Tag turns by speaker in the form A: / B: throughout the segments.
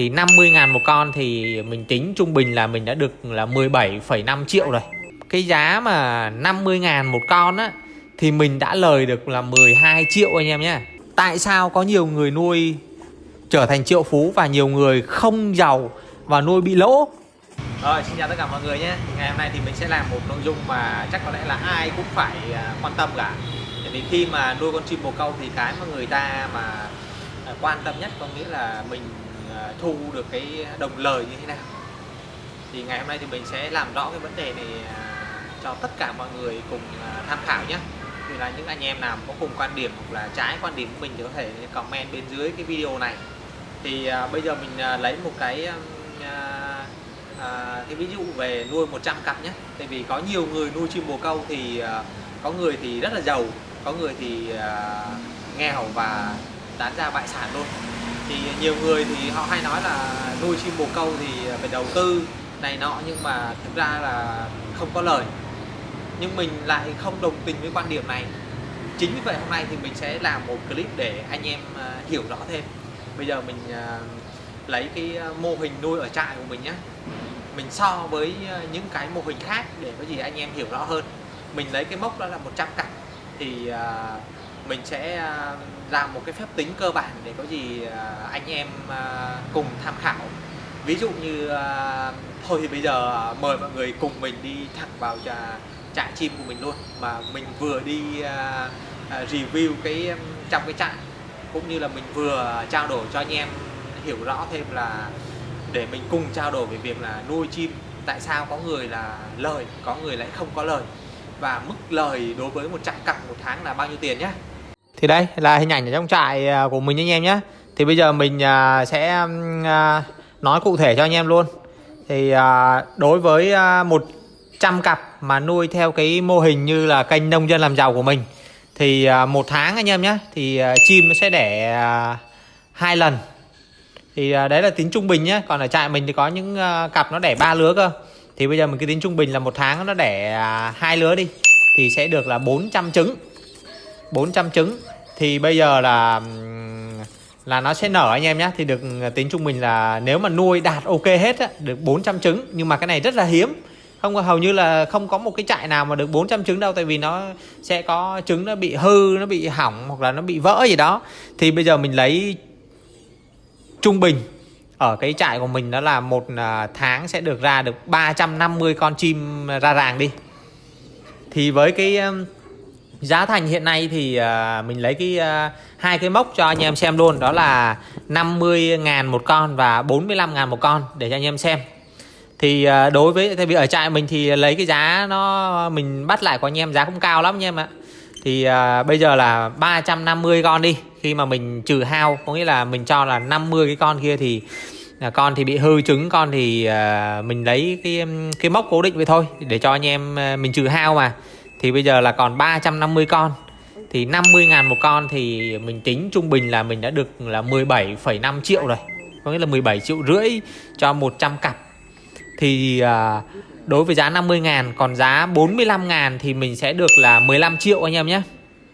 A: thì 50 ngàn một con thì mình tính trung bình là mình đã được là 17,5 triệu rồi. Cái giá mà 50 ngàn một con á thì mình đã lời được là 12 triệu anh em nhé tại sao có nhiều người nuôi trở thành triệu phú và nhiều người không giàu và nuôi bị lỗ? Rồi xin chào tất cả mọi người nhé. Ngày hôm nay thì mình sẽ làm một nội dung mà chắc có lẽ là ai cũng phải à, quan tâm cả. Tại vì khi mà nuôi con chim bồ câu thì cái mà người ta mà à, quan tâm nhất có nghĩa là mình À, thu được cái đồng lời như thế nào. Thì ngày hôm nay thì mình sẽ làm rõ cái vấn đề này à, cho tất cả mọi người cùng à, tham khảo nhé. Thì là những anh em nào có cùng quan điểm hoặc là trái quan điểm của mình thì có thể comment bên dưới cái video này. Thì bây giờ mình lấy một cái à, cái ví dụ về nuôi 100 cặp nhé. Tại vì có nhiều người nuôi chim bồ câu thì à, có người thì rất là giàu có người thì à, nghèo và tán ra bại sản luôn thì nhiều người thì họ hay nói là nuôi chim bồ câu thì phải đầu tư này nọ, nhưng mà thực ra là không có lời. Nhưng mình lại không đồng tình với quan điểm này. Chính vì vậy hôm nay thì mình sẽ làm một clip để anh em à, hiểu rõ thêm. Bây giờ mình à, lấy cái à, mô hình nuôi ở trại của mình nhé mình so với những cái mô hình khác để có gì anh em hiểu rõ hơn. Mình lấy cái mốc đó là 100 cặp. Thì mình sẽ à, làm một cái phép tính cơ bản để có gì à, anh em à, cùng tham khảo. Ví dụ như thôi thì bây giờ mời mọi người cùng mình đi thẳng vào trại chim của mình luôn. Mà mình vừa đi review cái trong cái trại, cũng như là mình vừa trao đổi cho anh em hiểu rõ thêm là để mình cùng trao đổi về việc là nuôi chim, tại sao có người là lời, có người lại không có lời, và mức lời đối với 100 cặp một tháng là bao nhiêu tiền nhé thì đây, là hình ảnh ở trong trại à, của mình anh em nhé thì bây giờ mình à, sẽ à, nói cụ thể cho anh em luôn. Thì đối với một trăm cặp mà nuôi theo cái mô hình như là kênh nông dân làm giàu của mình, thì một tháng anh em nhé thì chim nó sẽ đẻ hai lần. Thì đấy là tính trung bình nhé còn ở trại mình thì có những cặp nó đẻ ba lứa cơ. Thì bây giờ mình cứ tính trung bình là một tháng nó đẻ hai lứa đi, thì sẽ được là 400 trứng. 400 trứng. Thì bây giờ là là nó sẽ nở anh em nhé thì được ờ, tính trung bình là nếu mà nuôi đạt ok hết á, được 400 trứng. Nhưng mà cái này rất là hiếm. Không hầu như là không có một cái trại nào mà được 400 trứng đâu. Tại vì nó sẽ có trứng nó bị hư nó bị hỏng hoặc là nó bị vỡ gì đó. Thì bây giờ mình lấy trung bình. Ở cái trại của mình đó là một à, tháng sẽ được ra được 350 con chim ra ràng đi. Thì với cái giá thành hiện nay thì uh, mình lấy cái uh, hai cái mốc cho anh em xem luôn. Đó là 50 ngàn một con và 45 ngàn một con để cho anh em xem. Thì uh, đối với tại vì ở trại mình thì lấy cái giá nó mình bắt lại của anh em giá cũng cao lắm anh em ạ. Thì uh, bây giờ là 350 con đi. Khi mà mình trừ hao có nghĩa là mình cho là 50 cái con kia thì là con thì bị hư trứng con thì uh, mình lấy cái cái mốc cố định vậy thôi để cho anh em uh, mình trừ hao mà thì bây giờ là còn 350 con. Thì 50 ngàn một con thì mình tính trung bình là mình đã được là 17,5 triệu rồi. Có nghĩa là 17 triệu rưỡi cho 100 cặp. Thì à, đối với giá 50 ngàn còn giá 45 ngàn thì mình sẽ được là 15 triệu anh em nhé.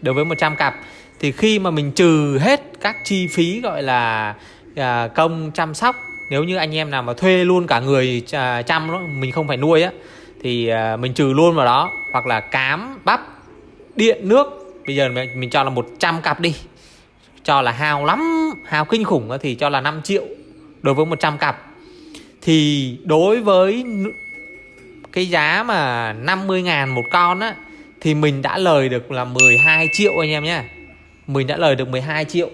A: Đối với 100 cặp. Thì khi mà mình trừ hết các chi phí gọi là à, công chăm sóc nếu như anh em nào mà thuê luôn cả người à, chăm đó, mình không phải nuôi á thì à, mình trừ luôn vào đó hoặc là cám bắp điện nước. Bây giờ mình, mình cho là 100 cặp đi. Cho là hao lắm hao kinh khủng thì cho là 5 triệu đối với 100 cặp. Thì đối với cái giá mà 50 ngàn một con á thì mình đã lời được là 12 triệu anh em nhé. Mình đã lời được 12 triệu.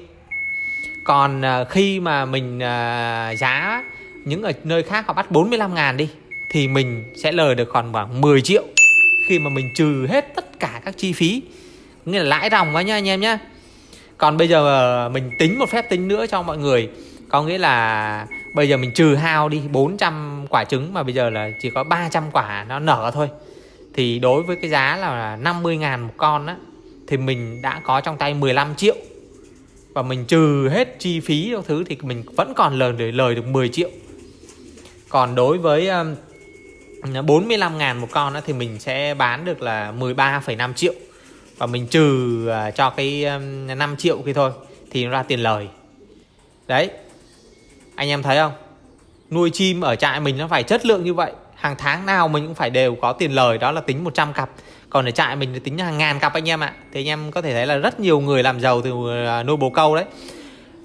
A: Còn à, khi mà mình à, giá những ở nơi khác họ bắt 45 ngàn đi thì mình sẽ lời được còn khoảng 10 triệu khi mà mình trừ hết tất cả các chi phí. Nghĩa là lãi ròng quá nha anh em nhé còn bây giờ ờ, mình tính một phép tính nữa cho mọi người. Có nghĩa là bây giờ mình trừ hao đi 400 quả trứng mà bây giờ là chỉ có 300 quả nó nở thôi. Thì đối với cái giá là 50 ngàn một con á, thì mình đã có trong tay 15 triệu. Và mình trừ hết chi phí các thứ thì mình vẫn còn lời lời được 10 triệu. Còn đối với 45 ngàn một con đó thì mình sẽ bán được là 13,5 triệu. Và mình trừ à, cho cái 5 triệu kia thôi thì nó ra tiền lời. Đấy. Anh em thấy không? Nuôi chim ở trại mình nó phải chất lượng như vậy. Hàng tháng nào mình cũng phải đều có tiền lời đó là tính 100 cặp. Còn ở trại mình thì tính hàng ngàn cặp anh em ạ. Thì anh em có thể thấy là rất nhiều người làm giàu từ à, nuôi bồ câu đấy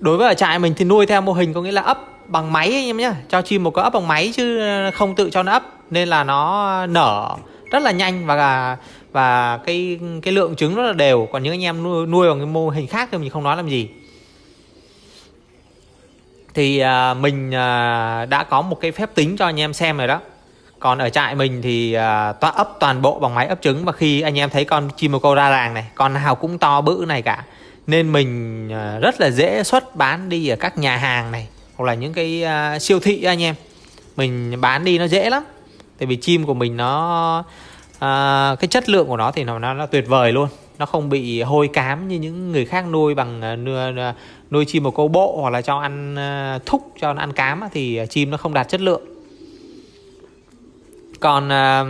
A: đối với ở trại mình thì nuôi theo mô hình có nghĩa là ấp bằng máy anh em nhé cho chim một cái ấp bằng máy chứ không tự cho nó ấp. Nên là nó nở rất là nhanh và và cái cái lượng trứng rất là đều. Còn những anh em nuôi, nuôi bằng cái mô hình khác thì mình không nói làm gì. Thì à, mình à, đã có một cái phép tính cho anh em xem rồi đó. Còn ở trại mình thì à, toa ấp toàn bộ bằng máy ấp trứng. Và khi anh em thấy con chim một câu ra làng này con nào cũng to bự này cả nên mình à, rất là dễ xuất bán đi ở các nhà hàng này hoặc là những cái à, siêu thị anh em. Mình bán đi nó dễ lắm. Tại vì chim của mình nó à, cái chất lượng của nó thì nó, nó nó tuyệt vời luôn. Nó không bị hôi cám như những người khác nuôi bằng à, nuôi, nuôi chim một câu bộ hoặc là cho ăn thúc cho nó ăn cám thì chim nó không đạt chất lượng. Còn à,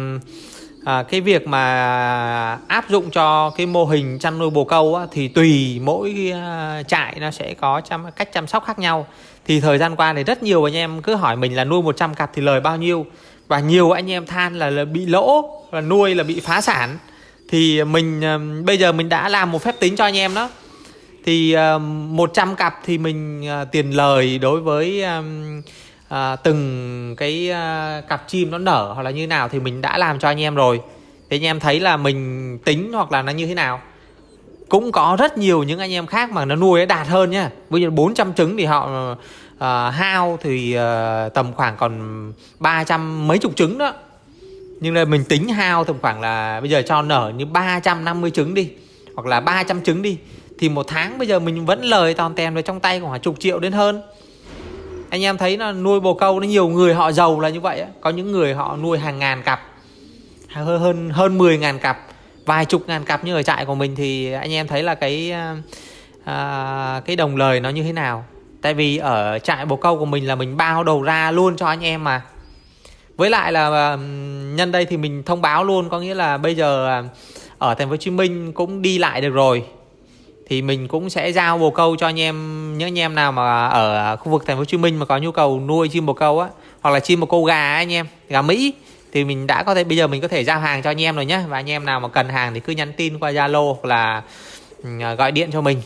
A: à, cái việc mà áp dụng cho cái mô hình chăn nuôi bồ câu á, thì tùy mỗi à, trại nó sẽ có chăm, cách chăm sóc khác nhau. Thì thời gian qua thì rất nhiều anh em cứ hỏi mình là nuôi 100 cặp thì lời bao nhiêu? Và nhiều anh em than là, là bị lỗ và nuôi là bị phá sản. Thì mình uh, bây giờ mình đã làm một phép tính cho anh em đó. Thì à, uh, 100 cặp thì mình uh, tiền lời đối với à, từng cái à, cặp chim nó nở hoặc là như nào thì mình đã làm cho anh em rồi. Thì anh em thấy là mình tính hoặc là nó như thế nào? Cũng có rất nhiều những anh em khác mà nó nuôi đạt hơn nhá. Bây giờ 400 trứng thì họ uh, hao thì uh, tầm khoảng còn 300 mấy chục trứng đó. Nhưng là mình tính hao tầm khoảng là bây giờ cho nở như 350 trứng đi hoặc là 300 trứng đi thì một tháng bây giờ mình vẫn lời toàn tèm vào trong tay khoảng chục triệu đến hơn anh em thấy là nuôi bồ câu nó nhiều người họ giàu là như vậy có những người họ nuôi hàng ngàn cặp hơn hơn hơn 10 ngàn cặp vài chục ngàn cặp như ở trại của mình thì anh em thấy là cái à, cái đồng lời nó như thế nào? Tại vì ở trại bồ câu của mình là mình bao đầu ra luôn cho anh em mà. Với lại là à, nhân đây thì mình thông báo luôn có nghĩa là bây giờ à, ở thành phố Hồ Chí Minh cũng đi lại được rồi thì mình cũng sẽ giao bồ câu cho anh em, những anh em nào mà ở khu vực thành phố Hồ Chí Minh mà có nhu cầu nuôi chim bồ câu á, hoặc là chim bồ câu gà anh em, gà Mỹ, thì mình đã có thể, bây giờ mình có thể giao hàng cho anh em rồi nhé và anh em nào mà cần hàng thì cứ nhắn tin qua Zalo hoặc là ừ, gọi điện cho mình.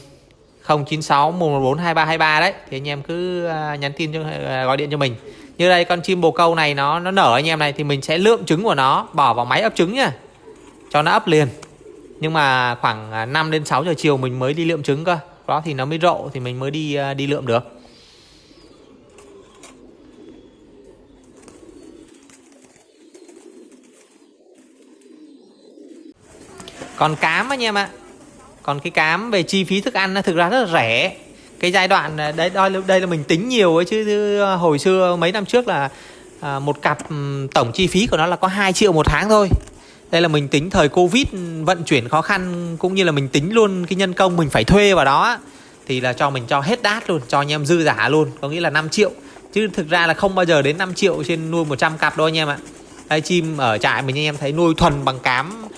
A: 096 114 2323 đấy. Thì anh em cứ à, nhắn tin cho à, gọi điện cho mình. Như đây con chim bồ câu này nó nó nở anh em này thì mình sẽ lượm trứng của nó, bỏ vào máy ấp trứng nhá. Cho nó ấp liền nhưng mà khoảng à, 5 đến 6 giờ chiều mình mới đi lượm trứng cơ. Đó thì nó mới rộ thì mình mới đi à, đi lượm được. Còn cám anh em ạ. Còn cái cám về chi phí thức ăn nó thực ra rất là rẻ. Cái giai đoạn à, đấy đây, đây là mình tính nhiều ấy chứ hồi xưa mấy năm trước là một cặp tổng chi phí của nó là có 2 triệu một tháng thôi đây là mình tính thời covid vận chuyển khó khăn cũng như là mình tính luôn cái nhân công mình phải thuê vào đó thì là cho mình cho hết đát luôn cho anh em dư giả luôn có nghĩa là 5 triệu. Chứ thực ra là không bao giờ đến 5 triệu trên nuôi 100 cặp đâu anh em ạ. Đây chim ở trại mình anh em thấy nuôi thuần bằng cám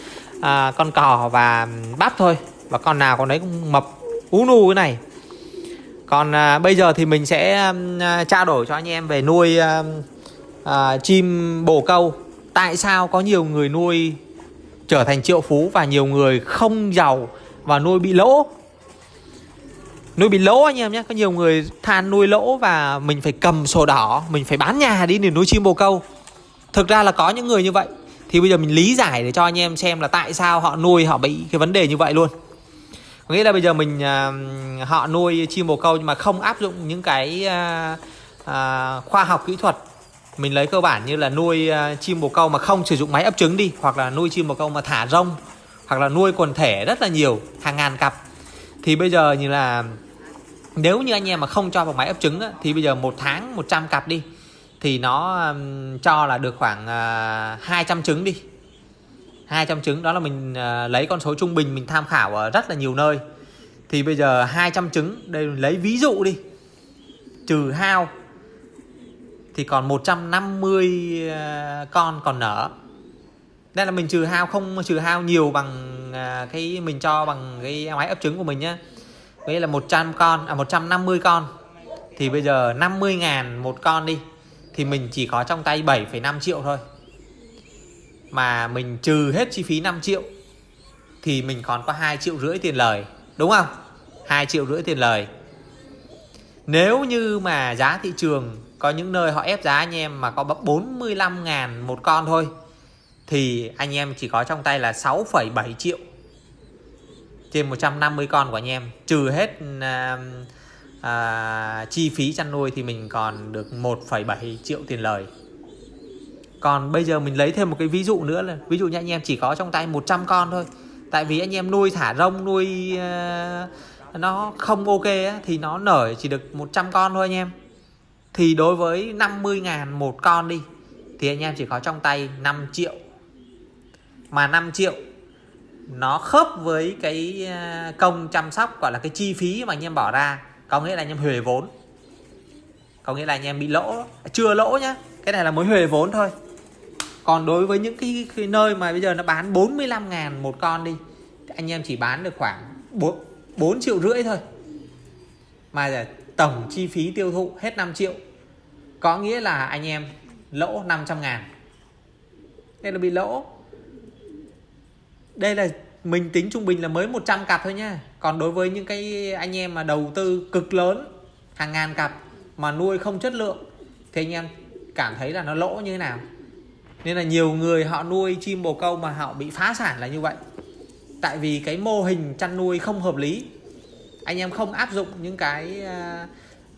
A: à, con cò và bắp thôi và con nào con đấy cũng mập ú nu cái này. Còn à, bây giờ thì mình sẽ à, trao đổi cho anh em về nuôi à, à, chim bồ câu. Tại sao có nhiều người nuôi trở thành triệu phú và nhiều người không giàu và nuôi bị lỗ. Nuôi bị lỗ anh em nhé có nhiều người than nuôi lỗ và mình phải cầm sổ đỏ mình phải bán nhà đi để nuôi chim bồ câu. Thực ra là có những người như vậy. Thì bây giờ mình lý giải để cho anh em xem là tại sao họ nuôi họ bị cái vấn đề như vậy luôn. Có nghĩa là bây giờ mình uh, họ nuôi chim bồ câu nhưng mà không áp dụng những cái uh, uh, khoa học kỹ thuật mình lấy cơ bản như là nuôi uh, chim bồ câu mà không sử dụng máy ấp trứng đi hoặc là nuôi chim bồ câu mà thả rông hoặc là nuôi quần thể rất là nhiều hàng ngàn cặp. Thì bây giờ như là nếu như anh em mà không cho vào máy ấp trứng á, thì bây giờ một tháng 100 cặp đi thì nó um, cho là được khoảng à, uh, 200 trứng đi. 200 trứng đó là mình uh, lấy con số trung bình mình tham khảo ở rất là nhiều nơi. Thì bây giờ 200 trứng đây lấy ví dụ đi trừ hao thì còn 150 ờ, con còn nở. Đây là mình trừ hao không trừ hao nhiều bằng ờ, cái mình cho bằng cái máy ấp trứng của mình nhá. Đây là 100 con à 150 con. Thì bây giờ 50 ngàn một con đi thì mình chỉ có trong tay 7,5 triệu thôi. Mà mình trừ hết chi phí 5 triệu thì mình còn có 2 triệu rưỡi tiền lời đúng không? 2 triệu rưỡi tiền lời. Nếu như mà giá thị trường có những nơi họ ép giá anh em mà có 45 ngàn một con thôi. Thì anh em chỉ có trong tay là 6,7 triệu. Trên 150 con của anh em. Trừ hết à, à, chi phí chăn nuôi thì mình còn được 1,7 triệu tiền lời. Còn bây giờ mình lấy thêm một cái ví dụ nữa là ví dụ như anh em chỉ có trong tay 100 con thôi. Tại vì anh em nuôi thả rông nuôi à, nó không ok á, thì nó nở chỉ được 100 con thôi anh em thì đối với 50 ngàn một con đi thì anh em chỉ có trong tay 5 triệu. Mà 5 triệu nó khớp với cái à, công chăm sóc gọi là cái chi phí mà anh em bỏ ra có nghĩa là anh em huề vốn. Có nghĩa là anh em bị lỗ chưa lỗ nhá. Cái này là mới huề vốn thôi. Còn đối với những cái, cái nơi mà bây giờ nó bán 45 ngàn một con đi anh em chỉ bán được khoảng 4, 4 triệu rưỡi thôi. Mà tổng chi phí tiêu thụ hết 5 triệu, có nghĩa là anh em lỗ 500 ngàn. Đây là bị lỗ. Đây là mình tính trung bình là mới 100 cặp thôi nha còn đối với những cái anh em mà đầu tư cực lớn, hàng ngàn cặp mà nuôi không chất lượng, thì anh em cảm thấy là nó lỗ như thế nào? Nên là nhiều người họ nuôi chim bồ câu mà họ bị phá sản là như vậy. Tại vì cái mô hình chăn nuôi không hợp lý anh em không áp dụng những cái à,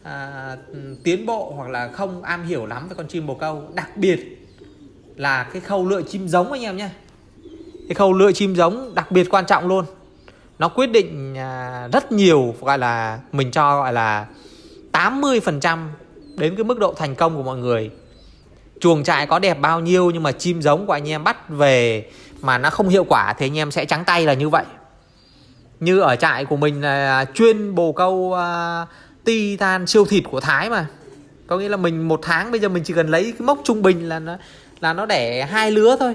A: à, tiến bộ hoặc là không am hiểu lắm về con chim bồ câu. Đặc biệt là cái khâu lựa chim giống anh em nhé. Cái khâu lựa chim giống đặc biệt quan trọng luôn. Nó quyết định à, rất nhiều gọi là mình cho gọi là 80% đến cái mức độ thành công của mọi người. Chuồng trại có đẹp bao nhiêu nhưng mà chim giống của anh em bắt về mà nó không hiệu quả thì anh em sẽ trắng tay là như vậy như ở trại của mình là chuyên bồ câu à, uh, titan siêu thịt của Thái mà. Có nghĩa là mình một tháng bây giờ mình chỉ cần lấy cái mốc trung bình là nó là nó đẻ hai lứa thôi.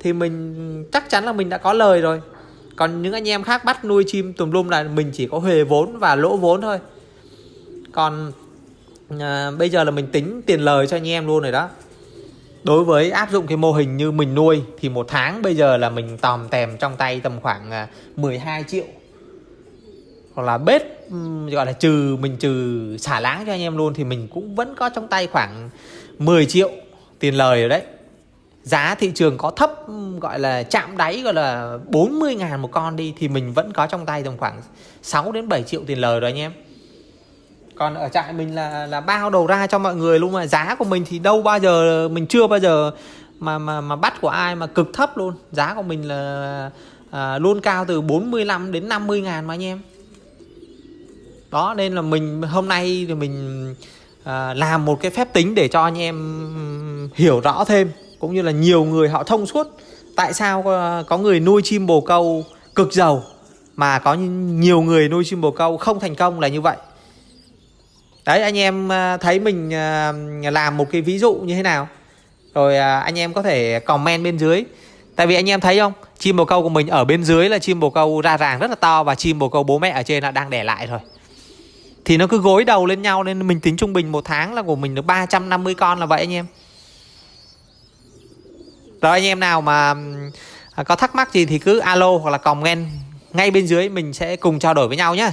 A: Thì mình chắc chắn là mình đã có lời rồi. Còn những anh em khác bắt nuôi chim tùm lum là mình chỉ có huề vốn và lỗ vốn thôi. Còn à, bây giờ là mình tính tiền lời cho anh em luôn rồi đó. Đối với áp dụng cái mô hình như mình nuôi thì một tháng bây giờ là mình tòm tèm trong tay tầm khoảng à, 12 triệu hoặc là bếp gọi là trừ mình trừ xả láng cho anh em luôn thì mình cũng vẫn có trong tay khoảng 10 triệu tiền lời rồi đấy. Giá thị trường có thấp gọi là chạm đáy gọi là 40 ngàn một con đi thì mình vẫn có trong tay tầm khoảng 6 đến 7 triệu tiền lời rồi anh em. Còn ở trại mình là là bao đầu ra cho mọi người luôn mà giá của mình thì đâu bao giờ mình chưa bao giờ mà mà mà bắt của ai mà cực thấp luôn. Giá của mình là à, luôn cao từ 45 đến 50 ngàn mà anh em đó nên là mình hôm nay thì mình à, làm một cái phép tính để cho anh em hiểu rõ thêm cũng như là nhiều người họ thông suốt tại sao có, có người nuôi chim bồ câu cực giàu mà có nhiều người nuôi chim bồ câu không thành công là như vậy. Đấy anh em ờ, thấy mình ờ, làm một cái ví dụ như thế nào? Rồi anh em có thể comment bên dưới. Tại vì anh em thấy không? Chim bồ câu của mình ở bên dưới là chim bồ câu ra ràng rất là to và chim bồ câu bố mẹ ở trên là đang đẻ lại rồi thì nó cứ gối đầu lên nhau nên mình tính trung bình một tháng là của mình được 350 con là vậy anh em. Rồi anh em nào mà à, có thắc mắc gì thì cứ alo hoặc là comment. Ngay bên dưới mình sẽ cùng trao đổi với nhau nhé